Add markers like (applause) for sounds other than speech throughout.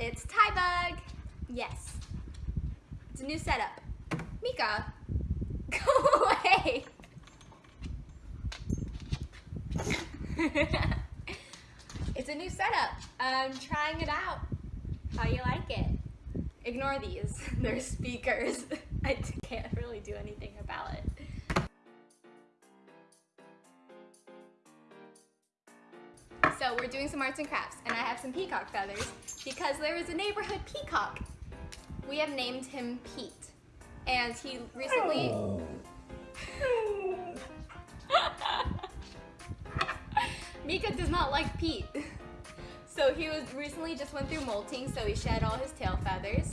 It's Ty Bug. Yes. It's a new setup. Mika, (laughs) go away. (laughs) it's a new setup. I'm trying it out. How you like it? Ignore these. (laughs) They're speakers. I can't really do anything about it. So we're doing some arts and crafts and I have some peacock feathers because there is a neighborhood peacock. We have named him Pete and he recently... (laughs) Mika does not like Pete. So he was recently just went through molting so he shed all his tail feathers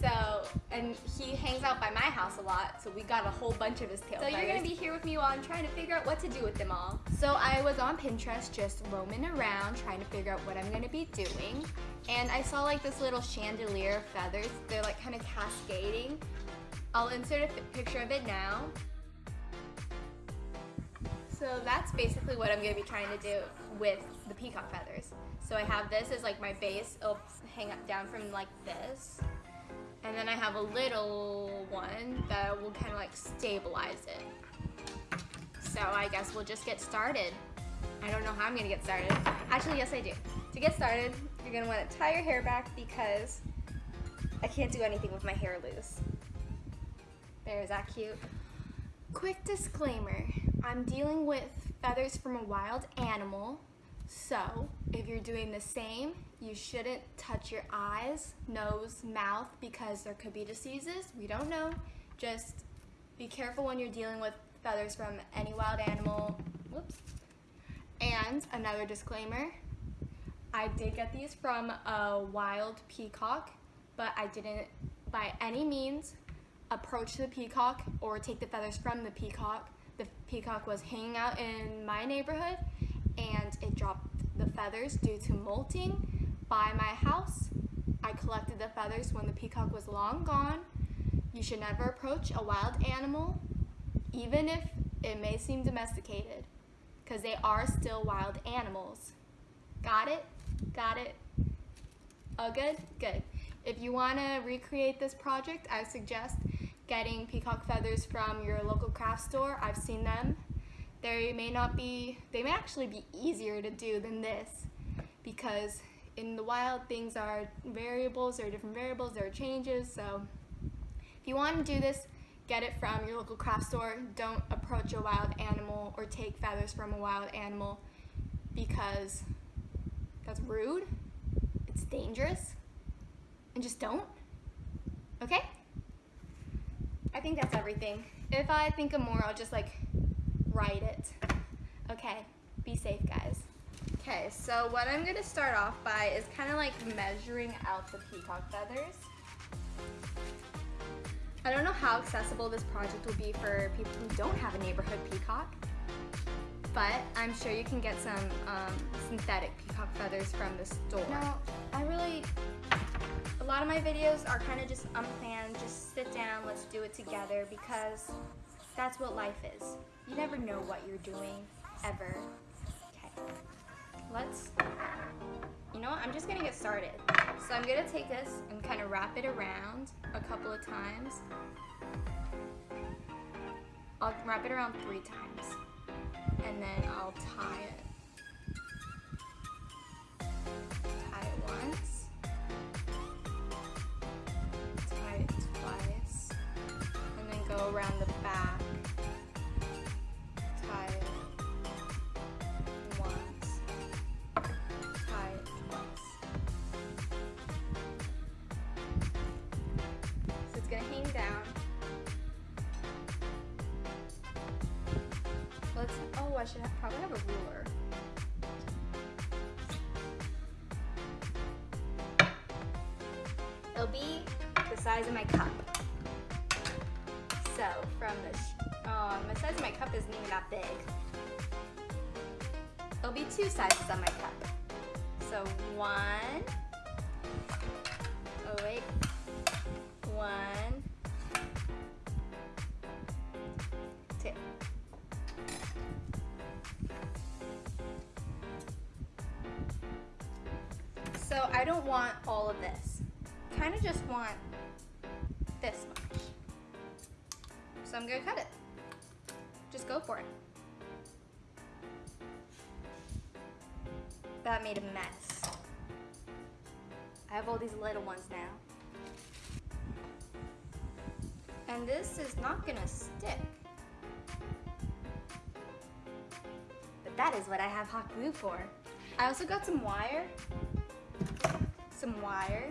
so, and he hangs out by my house a lot, so we got a whole bunch of his tail So feathers. you're gonna be here with me while I'm trying to figure out what to do with them all. So I was on Pinterest just roaming around trying to figure out what I'm gonna be doing. And I saw like this little chandelier of feathers. They're like kind of cascading. I'll insert a picture of it now. So that's basically what I'm gonna be trying to do with the peacock feathers. So I have this as like my base. It'll hang up down from like this. And then I have a little one that will kind of like stabilize it. So I guess we'll just get started. I don't know how I'm gonna get started. Actually, yes I do. To get started, you're gonna wanna tie your hair back because I can't do anything with my hair loose. There, is that cute? Quick disclaimer, I'm dealing with feathers from a wild animal so if you're doing the same, you shouldn't touch your eyes, nose, mouth because there could be diseases. We don't know. Just be careful when you're dealing with feathers from any wild animal. Whoops. And another disclaimer, I did get these from a wild peacock, but I didn't by any means approach the peacock or take the feathers from the peacock. The peacock was hanging out in my neighborhood and it dropped the feathers due to molting by my house. I collected the feathers when the peacock was long gone. You should never approach a wild animal, even if it may seem domesticated, because they are still wild animals. Got it? Got it? Oh, good? Good. If you want to recreate this project, I suggest getting peacock feathers from your local craft store. I've seen them they may not be, they may actually be easier to do than this because in the wild things are variables, there are different variables, there are changes, so if you want to do this, get it from your local craft store. Don't approach a wild animal or take feathers from a wild animal because that's rude, it's dangerous, and just don't, okay? I think that's everything. If I think of more, I'll just like write it. Okay, be safe guys. Okay, so what I'm gonna start off by is kind of like measuring out the peacock feathers. I don't know how accessible this project will be for people who don't have a neighborhood peacock, but I'm sure you can get some um, synthetic peacock feathers from the store. Now, I really, a lot of my videos are kind of just unplanned, just sit down, let's do it together because that's what life is. You never know what you're doing, ever. Okay, let's, you know what, I'm just gonna get started. So I'm gonna take this and kind of wrap it around a couple of times. I'll wrap it around three times and then I'll tie it. Tie it I should have, probably have a ruler. It'll be the size of my cup. So from um, the size of my cup isn't even that big. It'll be two sizes on my cup. So one, oh wait, all of this. Kind of just want this much. So I'm gonna cut it. Just go for it. That made a mess. I have all these little ones now. And this is not gonna stick. But that is what I have hot glue for. I also got some wire. Some wire.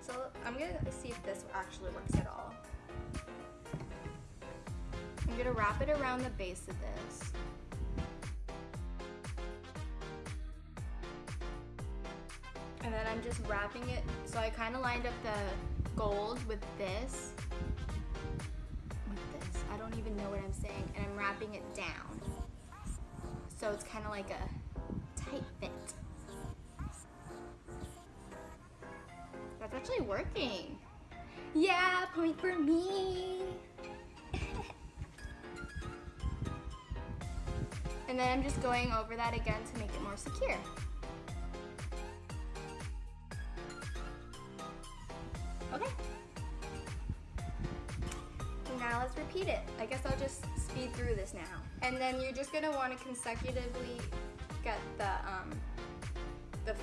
So I'm gonna see if this actually works at all. I'm gonna wrap it around the base of this. And then I'm just wrapping it, so I kind of lined up the gold with this. With this, I don't even know what I'm saying. And I'm wrapping it down. So it's kind of like a tight fit. Actually working. Yeah, point for me. (laughs) and then I'm just going over that again to make it more secure. Okay. Now let's repeat it. I guess I'll just speed through this now. And then you're just gonna wanna consecutively get the, um, the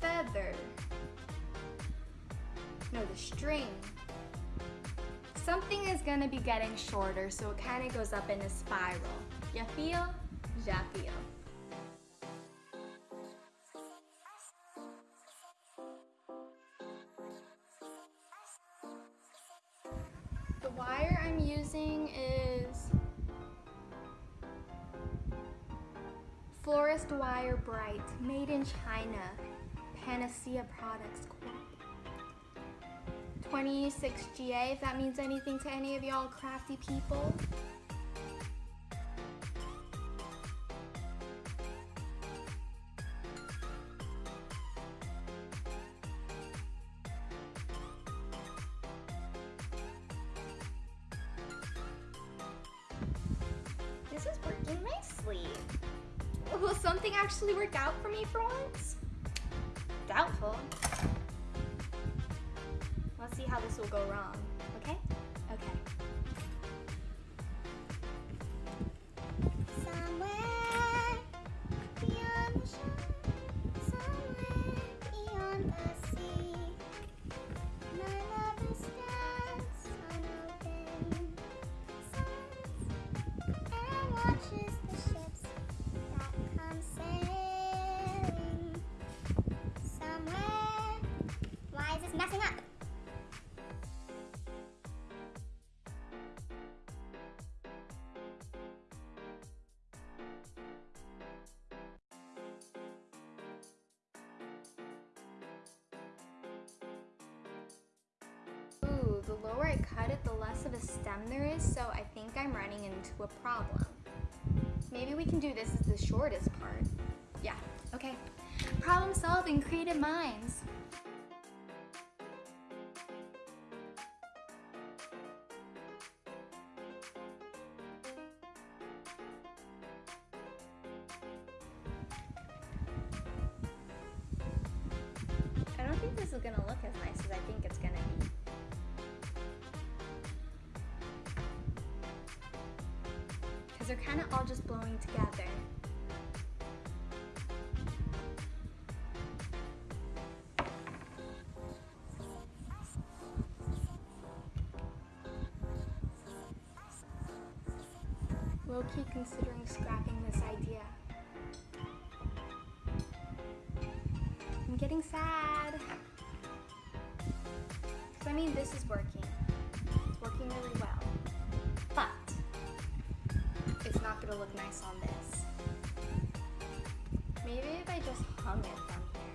feather, no, the string. Something is gonna be getting shorter, so it kinda goes up in a spiral. Ya feel? Ya feel. The wire I'm using is Florist Wire Bright, made in China, Panacea Products. 26GA, if that means anything to any of y'all crafty people. How this will go wrong. Okay? Lower I cut it, the less of a stem there is, so I think I'm running into a problem. Maybe we can do this as the shortest part. Yeah, okay. Problem solving, creative minds. They're kind of all just blowing together. On this. Maybe if I just hung it from here.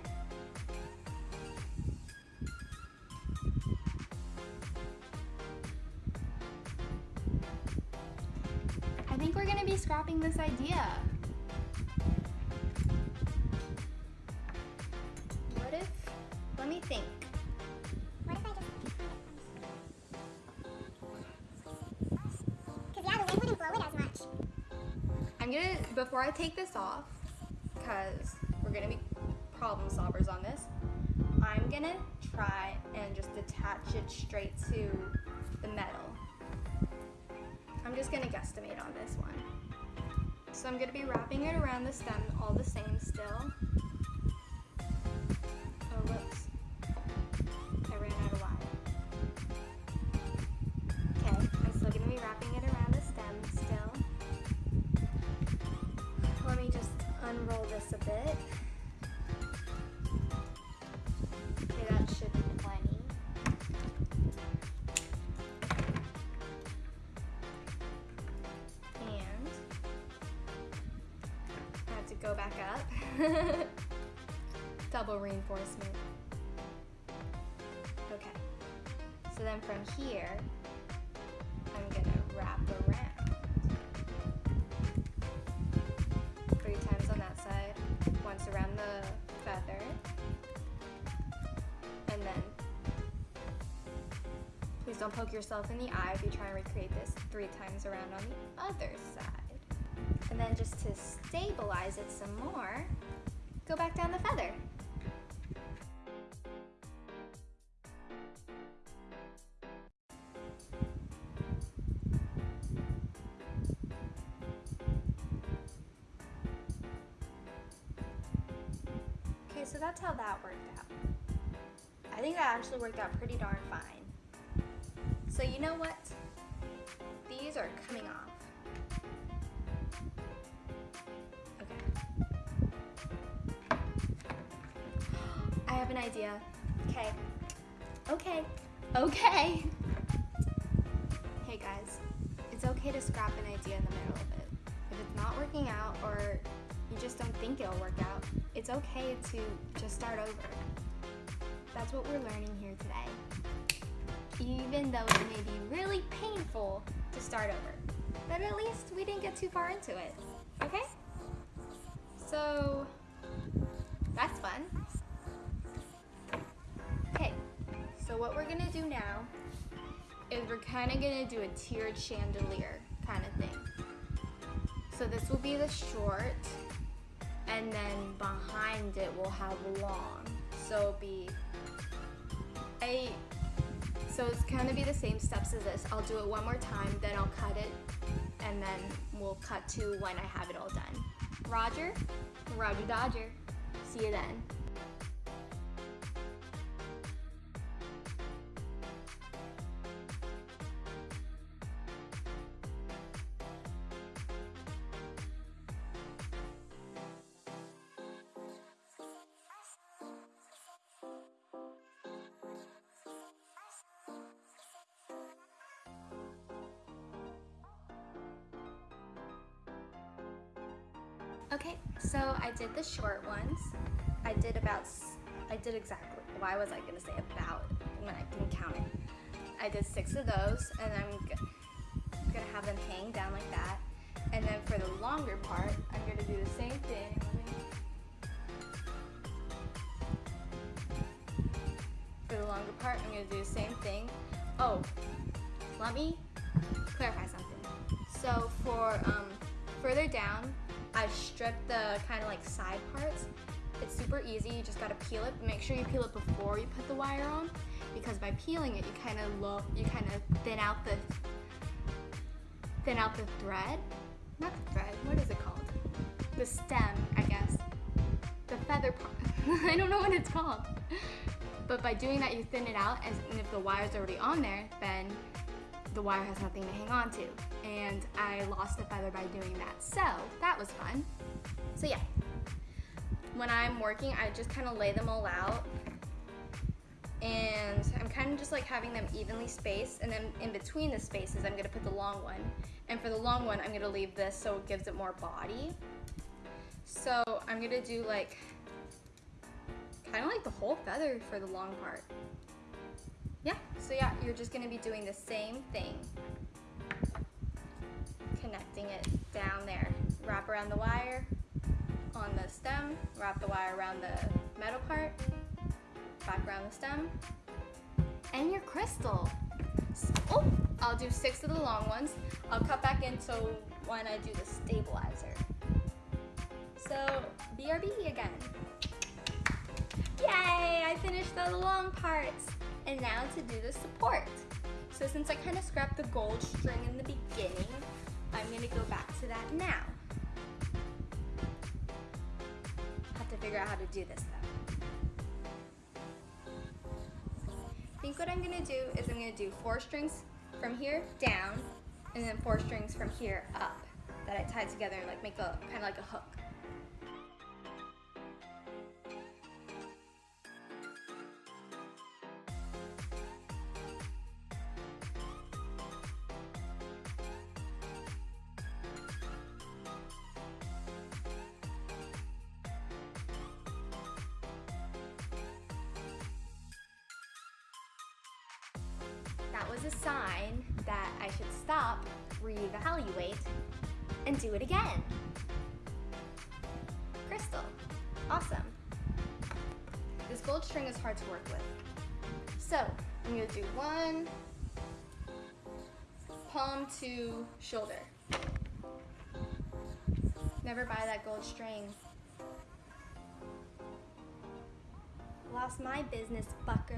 I think we're gonna be scrapping this idea. I take this off, because we're gonna be problem solvers on this, I'm gonna try and just attach it straight to the metal. I'm just gonna guesstimate on this one. So I'm gonna be wrapping it around the stem all the same still. Oh, whoops. I ran out of wire. Okay, I'm still gonna be wrapping it around unroll this a bit. Okay, that should be plenty. And I have to go back up. (laughs) Double reinforcement. Okay. So then from here, I'm gonna wrap around. Don't poke yourself in the eye if you try and recreate this three times around on the other side. And then just to stabilize it some more, go back down the feather. Okay, so that's how that worked out. I think that actually worked out pretty darn fine. So you know what? These are coming off. Okay. I have an idea. Okay. Okay. Okay. Hey guys, it's okay to scrap an idea in the middle of it. If it's not working out or you just don't think it'll work out, it's okay to just start over. That's what we're learning here today. Even though it may be really painful to start over. But at least we didn't get too far into it. Okay? So, that's fun. Okay, so what we're gonna do now is we're kind of gonna do a tiered chandelier kind of thing. So this will be the short, and then behind it we'll have long. So it'll be a so it's gonna be the same steps as this. I'll do it one more time, then I'll cut it, and then we'll cut to when I have it all done. Roger, Roger Dodger. See you then. Okay, so I did the short ones. I did about, I did exactly, why was I gonna say about when I didn't count it? I did six of those and I'm gonna have them hang down like that. And then for the longer part, I'm gonna do the same thing. For the longer part, I'm gonna do the same thing. Oh, let me clarify something. So for um, further down, I stripped the kind of like side parts. It's super easy. You just gotta peel it. Make sure you peel it before you put the wire on, because by peeling it, you kind of low, you kind of thin out the thin out the thread. Not the thread. What is it called? The stem, I guess. The feather part. (laughs) I don't know what it's called. But by doing that, you thin it out, and if the wire's already on there, then the wire has nothing to hang on to. And I lost a feather by doing that. So that was fun. So yeah, when I'm working, I just kind of lay them all out. And I'm kind of just like having them evenly spaced. And then in between the spaces, I'm gonna put the long one. And for the long one, I'm gonna leave this so it gives it more body. So I'm gonna do like, kind of like the whole feather for the long part. Yeah, so yeah, you're just gonna be doing the same thing. Connecting it down there. Wrap around the wire on the stem, wrap the wire around the metal part, back around the stem, and your crystal. S- Oh, I'll do six of the long ones. I'll cut back in so when I do the stabilizer. So, BRB again. Yay, I finished the long parts. And now to do the support. So since I kind of scrapped the gold string in the beginning, I'm gonna go back to that now. Have to figure out how to do this though. I think what I'm gonna do is I'm gonna do four strings from here down, and then four strings from here up that I tie together and like make a kind of like a hook. That was a sign that I should stop, reevaluate, and do it again. Crystal, awesome. This gold string is hard to work with. So, I'm gonna do one, palm to shoulder. Never buy that gold string. Lost my business, Bucker.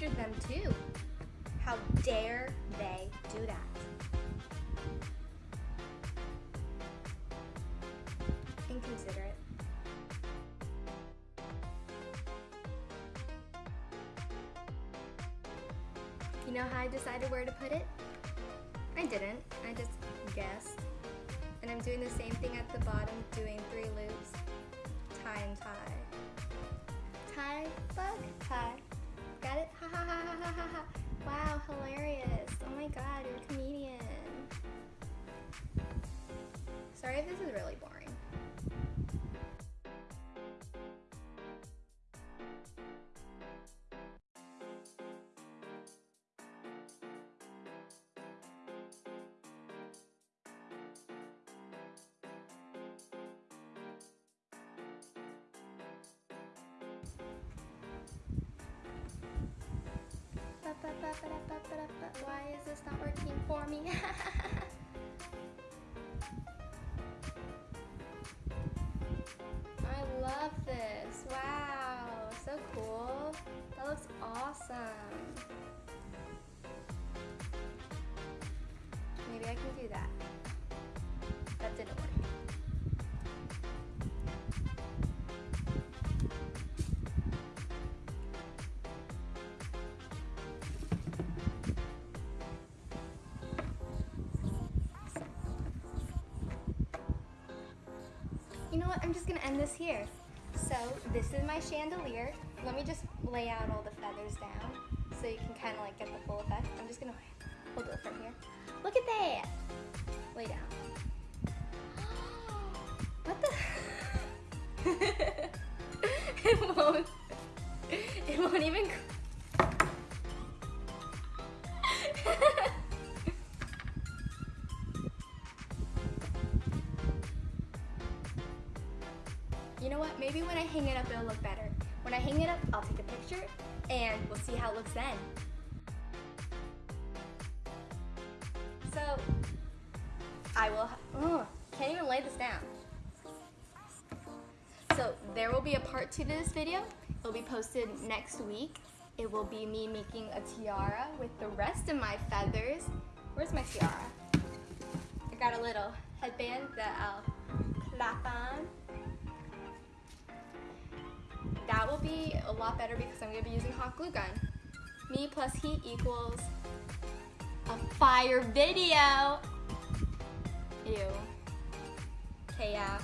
Measured them too. How dare they do that? Inconsiderate. You know how I decided where to put it? I didn't. I just guessed. And I'm doing the same thing at the bottom, doing three loops. Tie and tie. Tie, bug, tie. (laughs) Wow, hilarious. Oh my god, you're a comedian. Sorry if this is really boring. Why is this not working for me? (laughs) I love this. Wow, so cool. That looks awesome. Maybe I can do that. What? I'm just gonna end this here. So this is my chandelier. Let me just lay out all the feathers down so you can kind of like get the full effect. I'm just gonna hold it from here. Look at that. Lay down. Part two to this video. It'll be posted next week. It will be me making a tiara with the rest of my feathers. Where's my tiara? I got a little headband that I'll clap on. That will be a lot better because I'm gonna be using hot glue gun. Me plus heat equals a fire video. Ew. Yeah.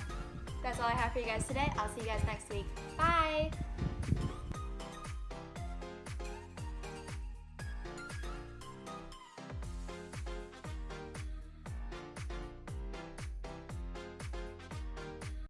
That's all I have for you guys today. I'll see you guys next week. Bye.